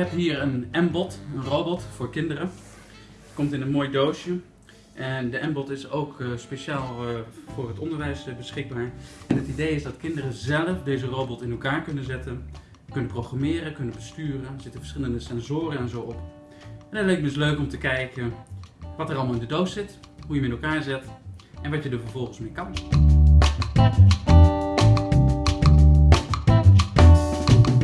heb hier een M-bot, een robot voor kinderen. Komt in een mooi doosje. En de M-bot is ook uh, speciaal uh, voor het onderwijs uh, beschikbaar. En het idee is dat kinderen zelf deze robot in elkaar kunnen zetten, kunnen programmeren, kunnen besturen. Er zitten verschillende sensoren en zo op. En het leek me dus leuk om te kijken wat er allemaal in de doos zit, hoe je hem in elkaar zet en wat je er vervolgens mee kan.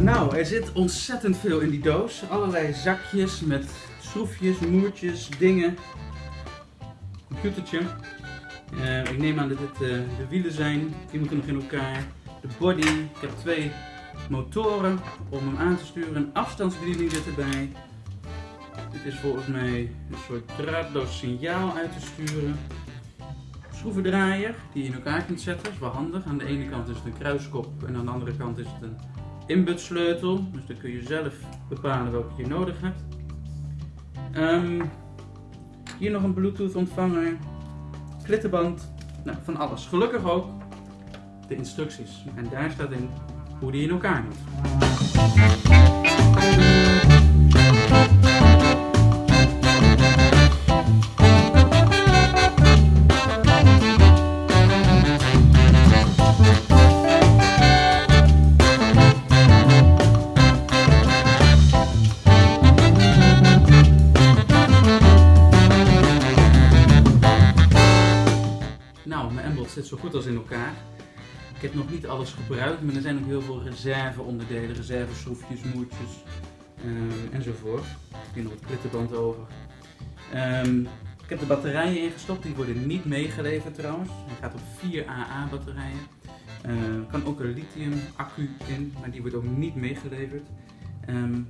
Nou, er zit ontzettend veel in die doos. Allerlei zakjes met schroefjes, moertjes, dingen. Computertje. Uh, ik neem aan dat dit uh, de wielen zijn. Die moeten nog in elkaar. De body. Ik heb twee motoren om hem aan te sturen. Een afstandsbediening zit erbij. Dit is volgens mij een soort draadloos signaal uit te sturen. Schroevendraaier die je in elkaar kunt zetten. Dat is wel handig. Aan de ene kant is het een kruiskop en aan de andere kant is het een inbutsleutel. Dus dan kun je zelf bepalen welke je nodig hebt. Um, hier nog een bluetooth ontvanger. Klittenband. Nou, van alles. Gelukkig ook de instructies. En daar staat in hoe die in elkaar moet. Embot zit zo goed als in elkaar. Ik heb nog niet alles gebruikt, maar er zijn ook heel veel reserveonderdelen, reserveschroefjes, moertjes uh, enzovoort. Ik nog het klittenband over. Um, ik heb de batterijen ingestopt, die worden niet meegeleverd trouwens. Hij gaat op 4 AA batterijen. Er uh, kan ook een lithium accu in, maar die wordt ook niet meegeleverd. Um,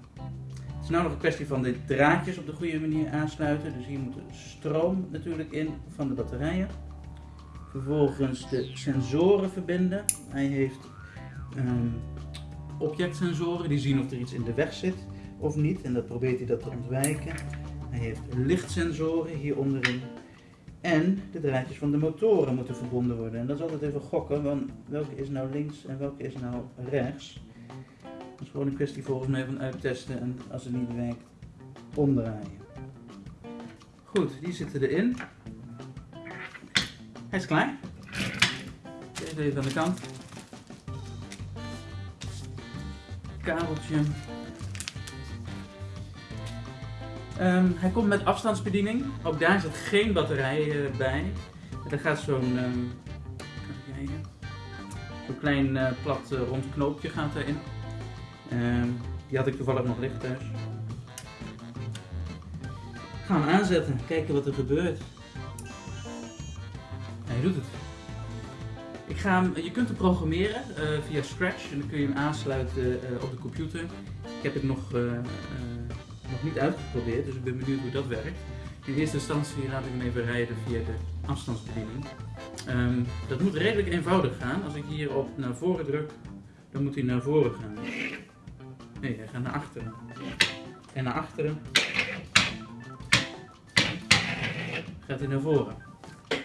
het is nou nog een kwestie van de draadjes op de goede manier aansluiten. Dus hier moet de stroom natuurlijk in van de batterijen. Vervolgens de sensoren verbinden. Hij heeft um, objectsensoren die zien of er iets in de weg zit of niet. En dat probeert hij dat te ontwijken. Hij heeft lichtsensoren hier onderin. En de draadjes van de motoren moeten verbonden worden. En dat is altijd even gokken, want welke is nou links en welke is nou rechts. Dat is gewoon een kwestie volgens mij van uittesten en als het niet werkt, omdraaien. Goed, die zitten erin. Hij is klaar. Deze aan de kant. Kabeltje. Um, hij komt met afstandsbediening. Ook daar zit geen batterij uh, bij. Er gaat zo'n zo'n klein uh, plat uh, rond knoopje gaat erin. Um, die had ik toevallig nog liggen thuis. Gaan we aanzetten, kijken wat er gebeurt. Hij doet het. Ik ga hem, je kunt hem programmeren uh, via Scratch en dan kun je hem aansluiten uh, op de computer. Ik heb het nog, uh, nog niet uitgeprobeerd, dus ik ben benieuwd hoe dat werkt. In eerste instantie laat ik hem even rijden via de afstandsbediening. Um, dat moet redelijk eenvoudig gaan. Als ik hier op naar voren druk, dan moet hij naar voren gaan. Nee, hij gaat naar achteren. En naar achteren gaat hij naar voren.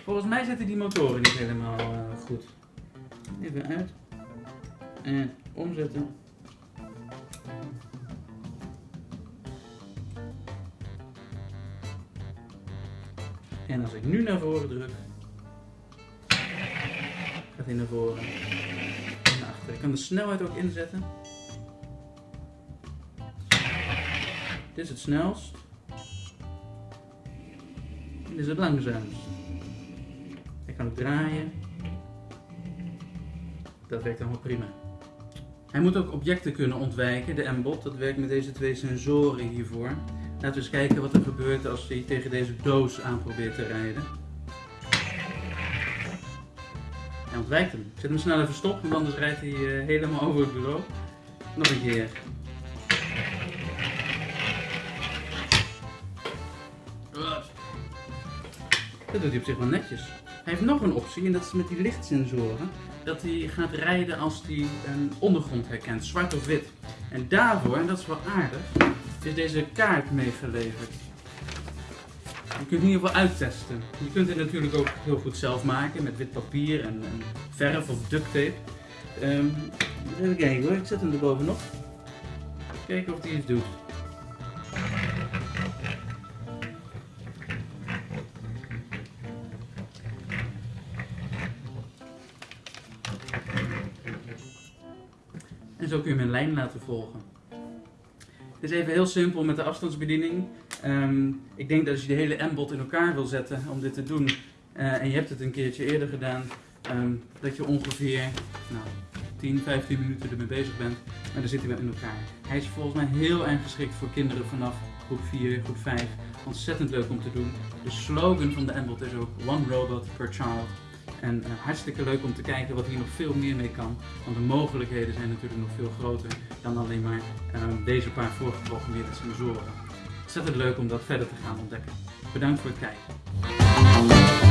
Volgens mij zitten die motoren niet helemaal uh, goed. Even uit. En omzetten. En als ik nu naar voren druk, gaat hij naar voren en naar achter. Ik kan de snelheid ook inzetten. Dit is het snelst. Dit is het langzaamst. Draaien. Dat werkt allemaal prima. Hij moet ook objecten kunnen ontwijken, de M-bot. Dat werkt met deze twee sensoren hiervoor. Laten we eens kijken wat er gebeurt als hij tegen deze doos aan probeert te rijden. Hij ontwijkt hem. Ik zet hem snel even stop, want anders rijdt hij uh, helemaal over het bureau. Nog een keer. Dat doet hij op zich wel netjes. Hij heeft nog een optie en dat is met die lichtsensoren. Dat hij gaat rijden als hij een ondergrond herkent, zwart of wit. En daarvoor, en dat is wel aardig, is deze kaart meegeleverd. Je kunt in ieder geval uittesten. Je kunt het natuurlijk ook heel goed zelf maken met wit papier en, verf of duct tape. Um, even kijken hoor, ik zet hem er bovenop. Kijken of hij iets doet. Zo kun je mijn lijn laten volgen. Het is even heel simpel met de afstandsbediening. Ehm, ik denk dat als je de hele M-bot in elkaar wil zetten om dit te doen, eh, en je hebt het een keertje eerder gedaan, ehm, dat je ongeveer nou, 10, 15 minuten ermee bezig bent. Maar dan zit hij wel in elkaar. Hij is volgens mij heel erg geschikt voor kinderen vanaf groep 4, groep 5. Ontzettend leuk om te doen. De slogan van de M-bot is ook One Robot per Child. En uh, hartstikke leuk om te kijken wat hier nog veel meer mee kan. Want de mogelijkheden zijn natuurlijk nog veel groter dan alleen maar uh, deze paar voorgeprogrammeerde sensoren. Ontzettend leuk om dat verder te gaan ontdekken. Bedankt voor het kijken.